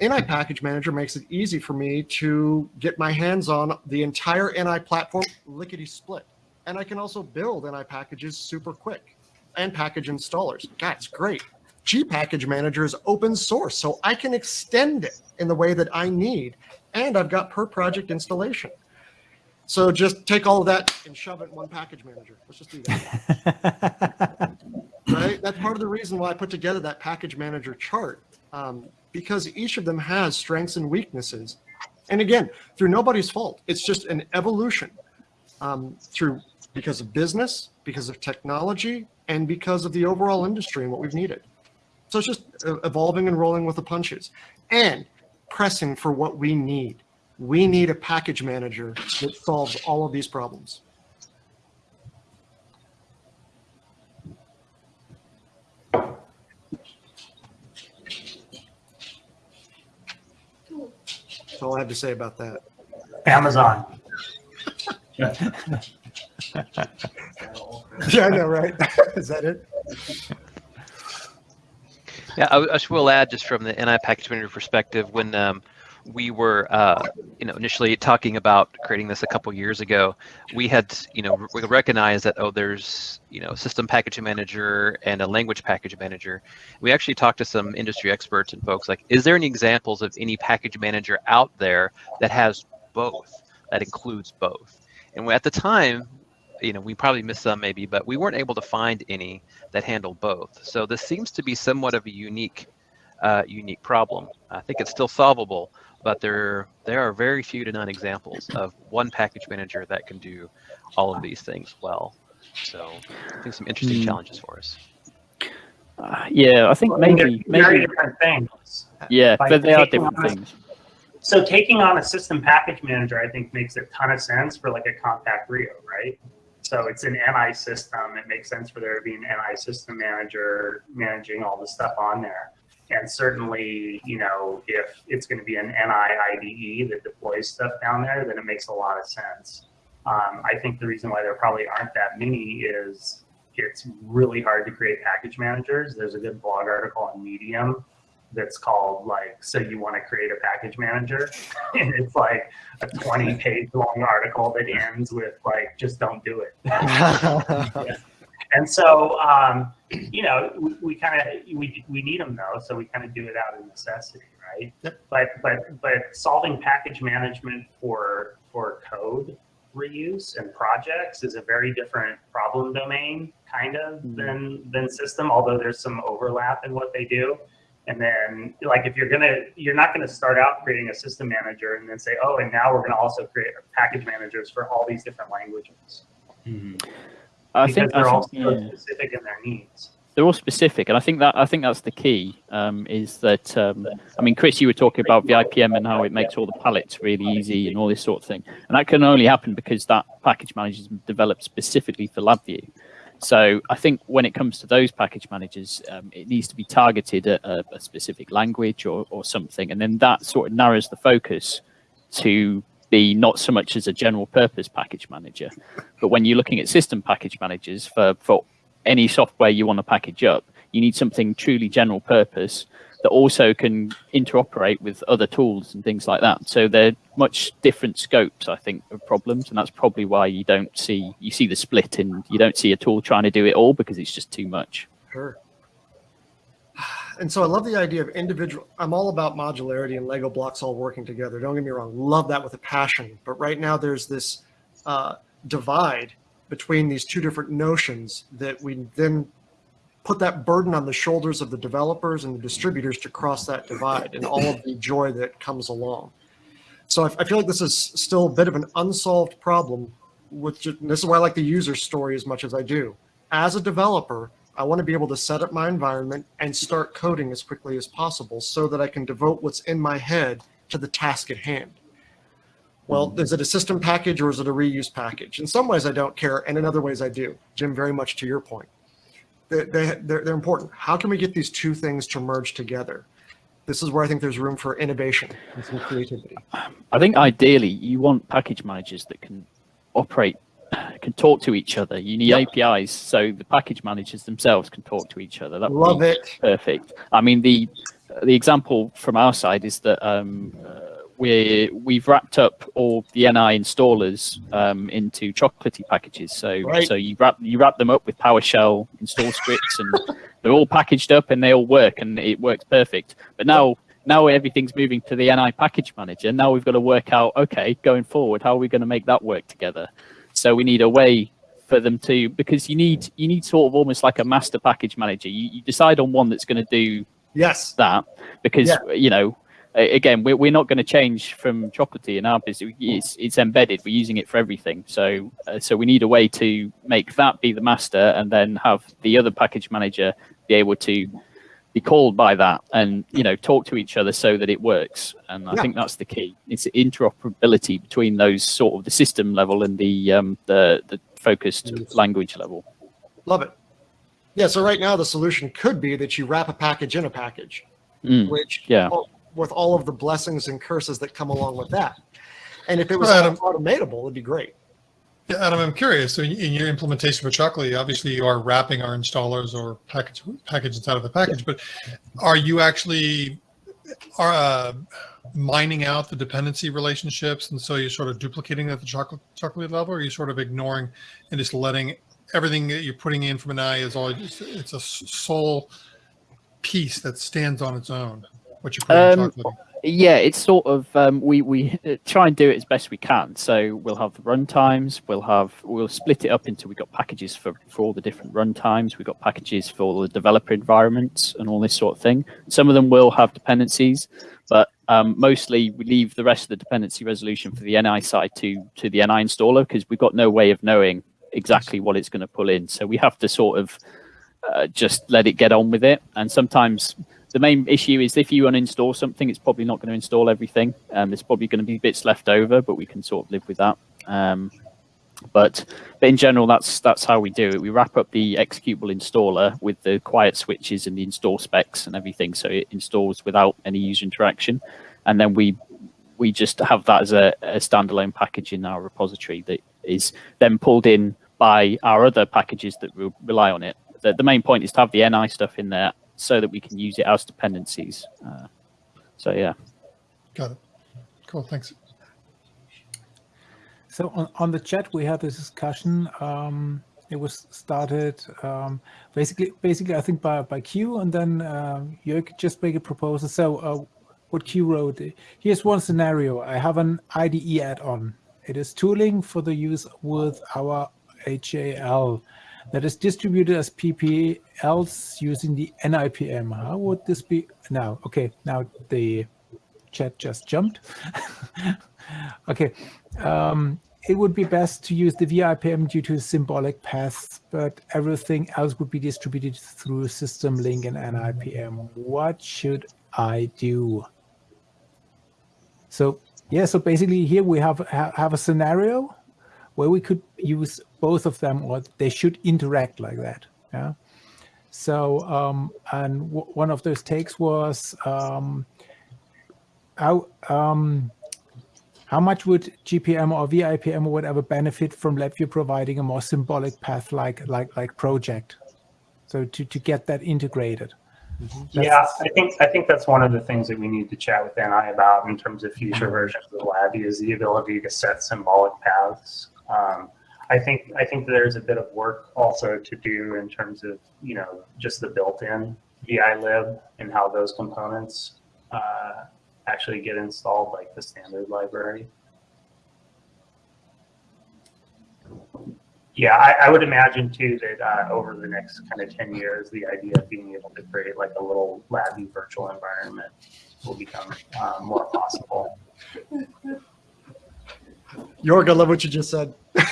NI Package Manager makes it easy for me to get my hands on the entire NI platform lickety split. And I can also build NI packages super quick and package installers. That's great. G Package Manager is open source, so I can extend it in the way that I need. And I've got per project installation. So just take all of that and shove it in one package manager. Let's just do that [LAUGHS] right? That's part of the reason why I put together that package manager chart, um, because each of them has strengths and weaknesses. And again, through nobody's fault, it's just an evolution um, through because of business, because of technology, and because of the overall industry and what we've needed. So it's just uh, evolving and rolling with the punches and pressing for what we need. We need a package manager that solves all of these problems. That's all I have to say about that. Amazon. [LAUGHS] Yeah, I know, right? [LAUGHS] Is that it? Yeah, I, I just will add just from the NI package manager perspective, when um, we were, uh, you know, initially talking about creating this a couple years ago, we had, you know, we recognized that oh, there's, you know, system package manager and a language package manager. We actually talked to some industry experts and folks like, is there any examples of any package manager out there that has both, that includes both? And we, at the time, you know, we probably missed some maybe, but we weren't able to find any that handle both. So this seems to be somewhat of a unique, uh, unique problem. I think it's still solvable, but there there are very few to none examples of one package manager that can do all of these things well. So I think some interesting Hmm. challenges for us. Uh, yeah, I think I mean, they're maybe very maybe different things. yeah, like but they are different on- things. So taking on a system package manager, I think makes a ton of sense for like a CompactRIO, right? So it's an NI system. It makes sense for there to be an NI system manager managing all the stuff on there. And certainly, you know, if it's going to be an NI IDE that deploys stuff down there, then it makes a lot of sense. Um, I think the reason why there probably aren't that many is it's really hard to create package managers. There's a good blog article on Medium that's called like, so you want to create a package manager. [LAUGHS] and it's like a 20 page long article that ends with like, just don't do it. [LAUGHS] [LAUGHS] and so, um, you know, we, we kind of, we, we need them though. So we kind of do it out of necessity, right? Yep. But, but, but solving package management for, for code reuse and projects is a very different problem domain kind of hmm. than, than system, although there's some overlap in what they do. And then like if you're gonna, you're not gonna start out creating a system manager and then say, oh, and now we're gonna also create package managers for all these different languages. Hmm. I because think, they're think- all yeah. specific in their needs. they're all specific, and I think that I think that's the key. Um, is that um, I mean, Chris, you were talking about VIPM and how it makes all the palettes really easy and all this sort of thing, and that can only happen because that package manager is developed specifically for LabVIEW. So I think when it comes to those package managers, um, it needs to be targeted at a, a specific language or, or something, and then that sort of narrows the focus to be not so much as a general purpose package manager, but when you're looking at system package managers for for any software you want to package up, you need something truly general purpose that also can interoperate with other tools and things like that. So they're much different scopes, I think, of problems, and that's probably why you don't see you see the split and you don't see a tool trying to do it all because it's just too much. Sure. And so I love the idea of individual. I'm all about modularity and Lego blocks all working together. Don't get me wrong, love that with a passion. But right now there's this uh, divide between these two different notions that we then put that burden on the shoulders of the developers and the distributors to cross that divide and all of the joy that comes along. So I, I feel like this is still a bit of an unsolved problem. Which this is why I like the user story as much as I do. As a developer, I want to be able to set up my environment and start coding as quickly as possible so that I can devote what's in my head to the task at hand. Well, mm-hmm. is it a system package or is it a reuse package? In some ways I don't care, and in other ways I do. Jim, very much to your point. They, they, they're, they're important. How can we get these two things to merge together? This is where I think there's room for innovation and some creativity. I think ideally you want package managers that can operate, can talk to each other. You need Yep. APIs so the package managers themselves can talk to each other. That Love it. perfect. I mean, the the example from our side is that um, uh, we we've wrapped up all the NI installers um, into chocolatey packages. So Right. so you wrap you wrap them up with PowerShell install scripts, and [LAUGHS] they're all packaged up and they all work, and it works perfect. But now. Now everything's moving to the NI package manager. Now we've got to work out, okay, going forward, how are we going to make that work together? So we need a way for them to, because you need you need sort of almost like a master package manager. You, you decide on one that's going to do Yes. that because Yeah. you know again we're, we're not going to change from chocolatey in our business it's, it's embedded we're using it for everything so uh, so we need a way to make that be the master and then have the other package manager be able to be called by that and you know talk to each other so that it works and i Yeah. think that's the key it's interoperability between those sort of the system level and the um the the focused language level Love it. Yeah, so right now the solution could be that you wrap a package in a package, Mm, which yeah. with all of the blessings and curses that come along with that. And if it was Well, Adam- automatable, it'd be great. Yeah, Adam, I'm curious. So in, your implementation for Chocolate, obviously you are wrapping our installers or package package inside of the package, but are you actually are uh, mining out the dependency relationships, and so you're sort of duplicating at the chocolate chocolate level, or are you sort of ignoring and just letting everything that you're putting in from NI is all just, it's a sole piece that stands on its own? What you're putting in Um, chocolate. Yeah, it's sort of um, we we [LAUGHS] try and do it as best we can. So we'll have the run times. We'll have we'll split it up into we've got packages for for all the different run times. We've got packages for all the developer environments and all this sort of thing. Some of them will have dependencies, but um, mostly we leave the rest of the dependency resolution for the NI side to to the NI installer because we've got no way of knowing exactly what it's going to pull in. So we have to sort of uh, just let it get on with it. And sometimes the main issue is if you uninstall something, it's probably not going to install everything. Um, there's probably going to be bits left over, but we can sort of live with that. Um, but, but in general, that's that's how we do it. We wrap up the executable installer with the quiet switches and the install specs and everything, so it installs without any user interaction, and then we we just have that as a, a standalone package in our repository that is then pulled in by our other packages that will rely on it. The, the main point is to have the NI stuff in there so that we can use it as dependencies. Uh, so yeah. Got it. Cool. Thanks. So on, on the chat, we had this discussion. Um, it was started um, basically, basically, I think by, by Q, and then uh, Jörg just make a proposal. So uh, what Q wrote, here's one scenario. I have an IDE add-on. It is tooling for the use with our HAL that is distributed as PPLs using the NIPM. How would this be now? Okay, now the chat just jumped. [LAUGHS] okay, um, it would be best to use the VIPM due to symbolic paths, but everything else would be distributed through SystemLink and NIPM. What should I do? So yeah, so basically here we have have a scenario where we could use both of them or they should interact like that. Yeah. So um, and one of those takes was um, how um, how much would GPM or VIPM or whatever benefit from LabVIEW providing a more symbolic path like like like project? So to to get that integrated. Mm -hmm. Yeah, I think I think that's one of the things that we need to chat with NI about in terms of future versions of LabVIEW is the ability to set symbolic paths. Um, I think I think there's a bit of work also to do in terms of you know just the built-in VI lib and how those components uh, actually get installed like the standard library. Yeah, I, I would imagine too that uh, over the next kind of 10 years, the idea of being able to create like a little LabVIEW virtual environment will become uh, more possible. Jorg, I love what you just said. [LAUGHS]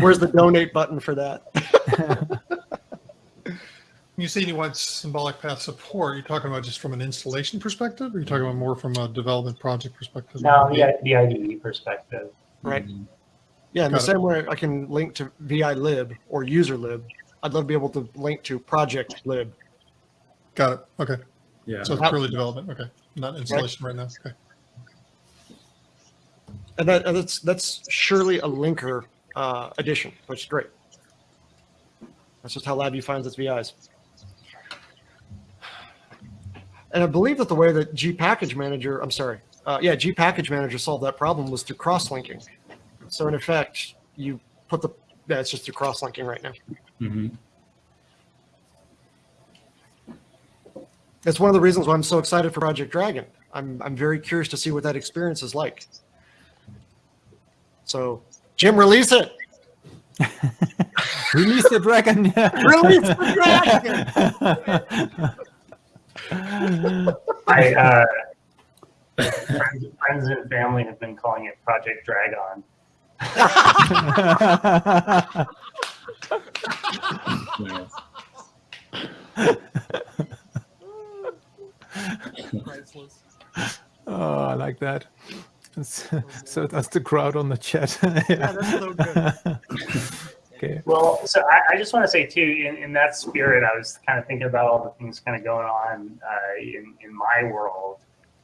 Where's the donate button for that? [LAUGHS] You say you want symbolic path support, you're talking about just from an installation perspective, or are you talking about more from a development project perspective? No, yeah, the IDE perspective. Right. Mm -hmm. Yeah, in Got the it. same way I can link to VI lib or user lib, I'd love to be able to link to project lib. Got it. Okay. Yeah. So it's purely development. Okay. Not installation right, right now. Okay. And, that, and that's that's surely a linker uh, addition, which is great. That's just how LabVIEW finds its VIs. And I believe that the way that G Package Manager, I'm sorry, uh, yeah, G Package Manager solved that problem was through cross-linking. So in effect, you put the, yeah, it's just through cross-linking right now. Mm -hmm. That's one of the reasons why I'm so excited for Project Dragon. I'm, I'm very curious to see what that experience is like. So, Jim, release it. [LAUGHS] release the dragon. [LAUGHS] release the dragon. [LAUGHS] I, uh, friends, friends and family have been calling it Project Dragon. oh, I like that. [LAUGHS] So that's the crowd on the chat. yeah, [LAUGHS] yeah that's so good. [LAUGHS] Okay. Well, so I, I just want to say too, in, in that spirit, I was kind of thinking about all the things kind of going on uh, in, in my world.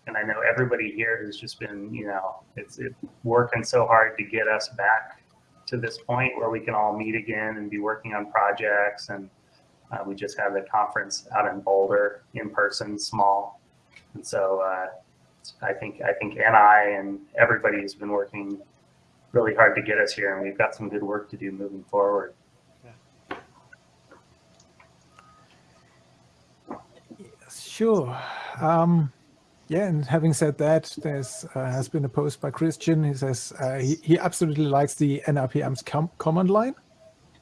And I know everybody here has just been, you know, it's it, working so hard to get us back to this point where we can all meet again and be working on projects. And uh, we just had the conference out in Boulder in person, small. And so uh, I think I think NI and everybody has been working really hard to get us here, and we've got some good work to do moving forward. Sure. Um, yeah, and having said that, there's uh, has been a post by Christian. He says uh, he, he absolutely likes the NIPM's com command line,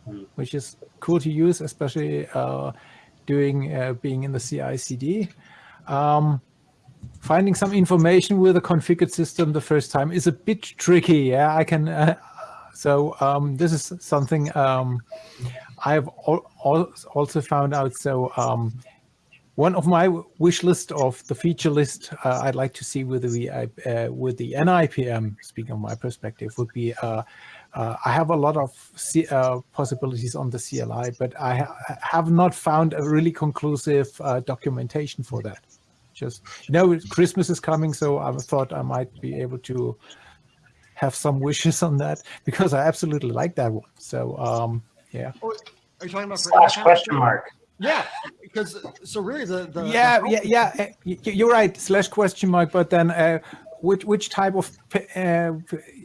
mm. which is cool to use, especially uh, doing uh, being in the CI/CD. Um, finding some information with a configured system the first time is a bit tricky. Yeah, I can. Uh, so um, this is something um, I've al al also found out. So um, one of my wish list of the feature list uh, I'd like to see with the uh, with the NIPM, speaking of my perspective, would be uh, uh, I have a lot of C uh, possibilities on the CLI, but I ha have not found a really conclusive uh, documentation for that just you know Christmas is coming, so I thought I might be able to have some wishes on that [LAUGHS] because I absolutely like that one. So um, yeah. Are you talking about Slash question mark. Yeah, because so really the, the yeah, the yeah, yeah. y- y- You're right. Slash question mark. But then, uh, which which type of uh,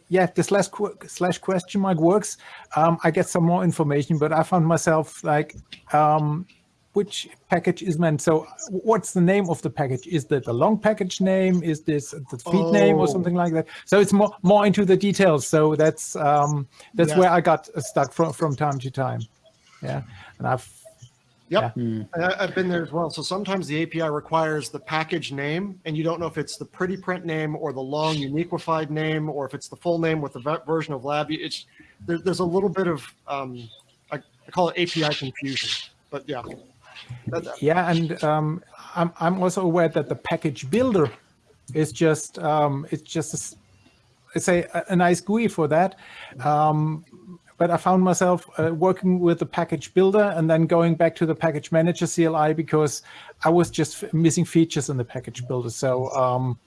yeah, the slash qu- slash question mark works. Um, I get some more information, but I found myself like, um, which package is meant. So, what's the name of the package? Is that the long package name? Is this the feed name or Oh. something like that? So it's more more into the details. So that's um, that's Yeah. where I got stuck from from time to time. Yeah, and I've Yep. Hmm. And I, I've been there as well. So sometimes the API requires the package name, and you don't know if it's the pretty print name or the long uniquified name, or if it's the full name with the version of lab. It's there, there's a little bit of um, I, I call it API confusion. But yeah, That- that- Yeah, and um, I'm I'm also aware that the package builder is just um, it's just a, it's a, a nice GUI for that. Um, but I found myself uh, working with the package builder and then going back to the package manager CLI because I was just missing features in the package builder. So um,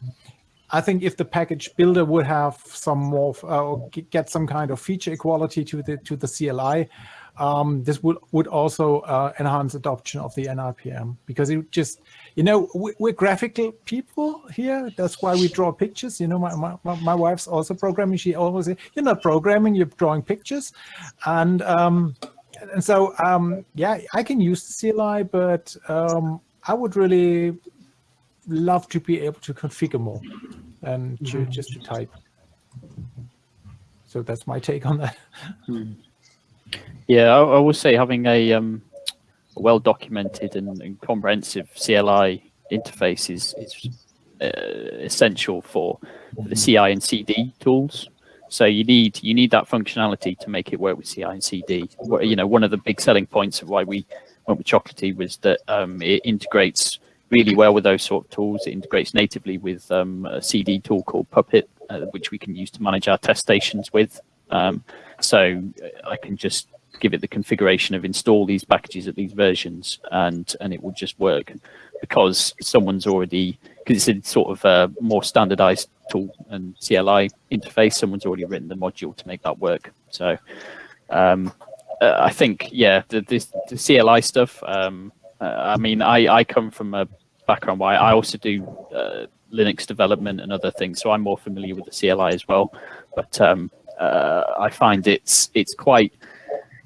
I think if the package builder would have some more uh, get some kind of feature equality to the to the CLI, um, this would would also uh, enhance adoption of the NIPM because it just you know we, we're graphical people here. That's why we draw pictures. You know, my my, my- wife's also programming. She always say, "You're not programming. You're drawing pictures," and um, and so um, yeah, I can use the CLI, but um, I would really love to be able to configure more and to, just to type. So that's my take on that. Yeah, I, I will say having a um, well documented and, and comprehensive CLI interface is, is uh, essential for, the CI and CD tools. So you need you need that functionality to make it work with CI and CD. You know, one of the big selling points of why we went with Chocolatey was that um, it integrates really well with those sort of tools. It integrates natively with um, a CD tool called Puppet, uh, which we can use to manage our test stations with. Um, so uh, I can just give it the configuration of install these packages at these versions, and and it will just work because someone's already because it's a sort of a more standardized tool and CLI interface. Someone's already written the module to make that work. So um, uh, I think yeah, the, the CLI stuff. Um, uh, I mean, I I come from a background where I also do uh, Linux development and other things, so I'm more familiar with the CLI as well. But um, uh, I find it's it's quite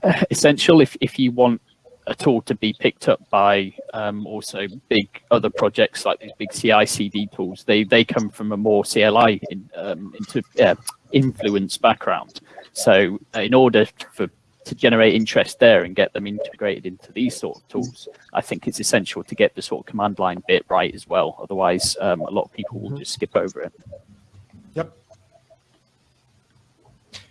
uh, essential if if you want a tool to be picked up by um, also big other projects like these big CI CD tools. They they come from a more CLI in, um, into uh, influence background. So in order for to generate interest there and get them integrated into these sort of tools, I think it's essential to get the sort of command line bit right as well. Otherwise, um, a lot of people will just skip over it. Yep.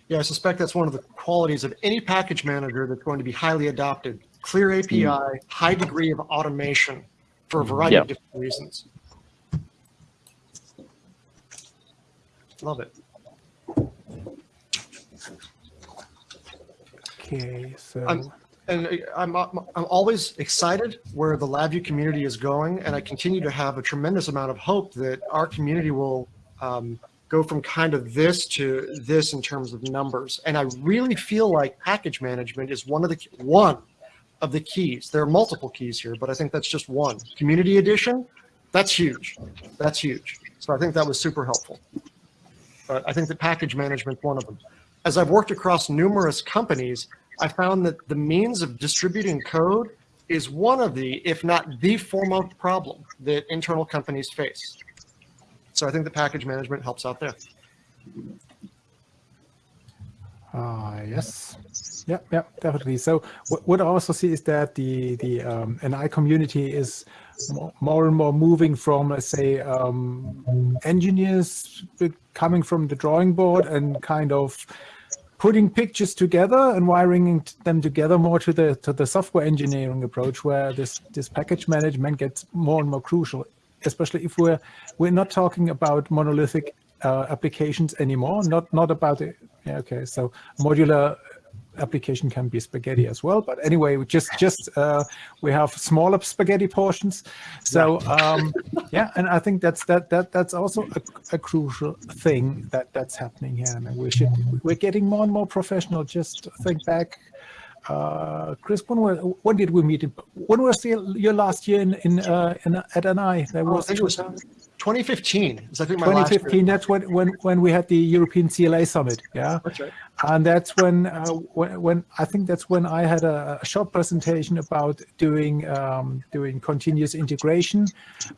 Yeah, I suspect that's one of the qualities of any package manager that's going to be highly adopted. Clear API, high degree of automation for a variety of different reasons. Love it. Okay, so I'm- And uh, I'm, I'm I'm always excited where the LabVIEW community is going, and I continue to have a tremendous amount of hope that our community will um, go from kind of this to this in terms of numbers. And I really feel like package management is one of the one of the keys. There are multiple keys here, but I think that's just one. Community edition, that's huge. That's huge. So I think that was super helpful. But I think that package management's one of them. As I've worked across numerous companies, I found that the means of distributing code is one of the, if not the foremost problem that internal companies face. So I think the package management helps out there. Ah, yes. Yeah, yeah, definitely. So what, what I also see is that the the um, NI community is more, more and more moving from, let's say, um, engineers coming from the drawing board and kind of putting pictures together and wiring them together more to the to the software engineering approach, where this this package management gets more and more crucial, especially if we're we're not talking about monolithic uh, applications anymore, not not about it. Yeah, okay, so modular application can be spaghetti as well. But anyway, we just just uh, we have smaller spaghetti portions. So um, yeah, and I think that's that that that's also a, a crucial thing that that's happening here, I and we should we're getting more and more professional. Just think back. Uh, Chris, when, were, when did we meet? When was the, your last year in, in, uh, in at NI? Oh, I was think it was 2015. Is I think my last 2015 that's when, when when we had the european cla summit yeah That's right. and that's when uh, when, when i think that's when i had a, a short presentation about doing um, doing continuous integration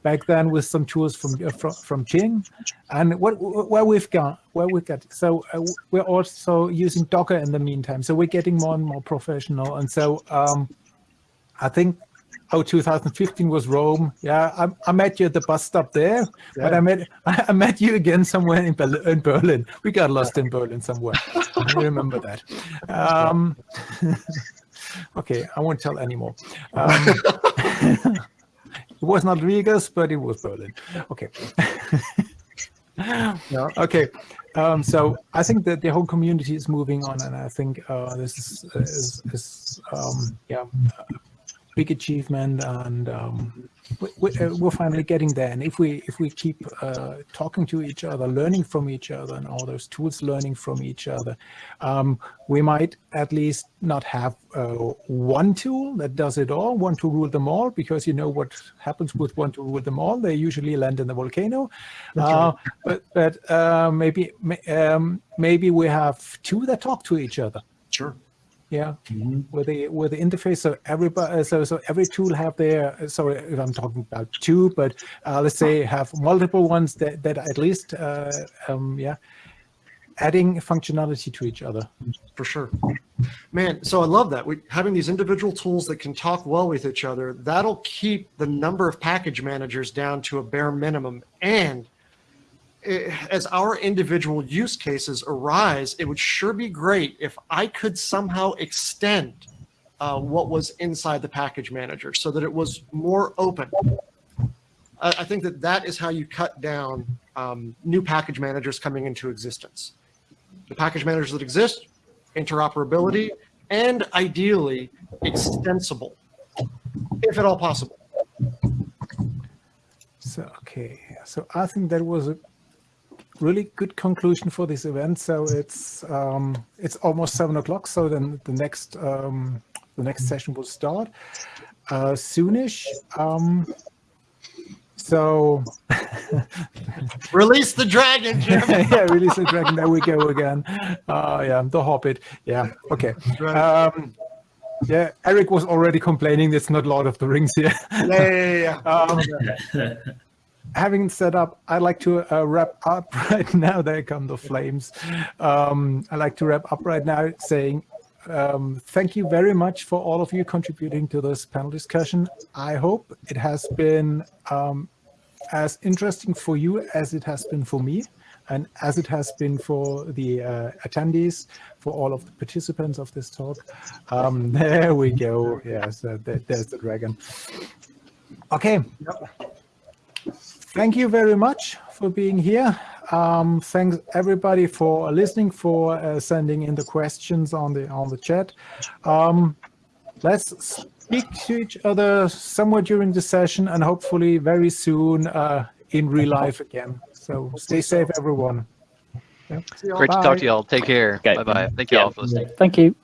back then with some tools from uh, from, from jing and what where we've got where we got so uh, we're also using docker in the meantime so we're getting more and more professional and so um, i think Oh, 2015 was Rome. Yeah, I, I met you at the bus stop there, but I met [LAUGHS] I met you again somewhere in, Bel- in Berlin. We got lost in Berlin somewhere. I remember that. Um, [LAUGHS] okay, I won't tell anymore. Um, [LAUGHS] it was not Rigas, but it was Berlin. Okay. Okay. Um, so I think that the whole community is moving on, and I think uh, this is, is, is um, yeah, big achievement and um, we, we, uh, we're finally getting there. And if we if we keep uh, talking to each other learning from each other and all those tools learning from each other um, we might at least not have uh, one tool that does it all one to rule them all because you know what happens with one to rule them all they usually land in the volcano. Uh, but but uh, maybe um, maybe we have two that talk to each other. Sure. Yeah, with the with the interface, so everybody, so so every tool have their. Sorry, if I'm talking about two, but uh, let's say have multiple ones that that at least, uh, um, yeah, adding functionality to each other. for sure. Man, so I love that. We having these individual tools that can talk well with each other, that'll keep the number of package managers down to a bare minimum. And as our individual use cases arise, it would sure be great if I could somehow extend uh, what was inside the package manager so that it was more open. I, I think that that is how you cut down um, new package managers coming into existence. The package managers that exist, interoperability, and ideally extensible, if at all possible. So okay, so I think that was a really good conclusion for this event. So it's um, it's almost seven o'clock. So then the next um, the next session will start uh, soonish. Um, so [LAUGHS] Release the dragon, Jim. [LAUGHS] yeah, release the dragon. There we go again. Uh, yeah, the Hobbit. Yeah, okay. Um, yeah, Eric was already complaining. It's not Lord of the Rings here. Yeah, yeah, yeah, yeah. [LAUGHS] Um, having set up, I'd like to uh, wrap up [LAUGHS] right now. There come the flames. Um, I'd like to wrap up right now saying um, thank you very much for all of you contributing to this panel discussion. I hope it has been um, as interesting for you as it has been for me and as it has been for the uh, attendees, for all of the participants of this talk. Um, [LAUGHS] there we go. Yes, uh, there, there's the dragon. Okay. Thank you very much for being here. Um, thanks everybody for listening, for uh, sending in the questions on the on the chat. Um, let's speak to each other somewhere during the session and hopefully very soon uh, in real life again. So stay safe, everyone. Yeah. Great to talk to y'all. Take care. Okay. Bye bye. Thank you Yeah. all for listening. Thank you.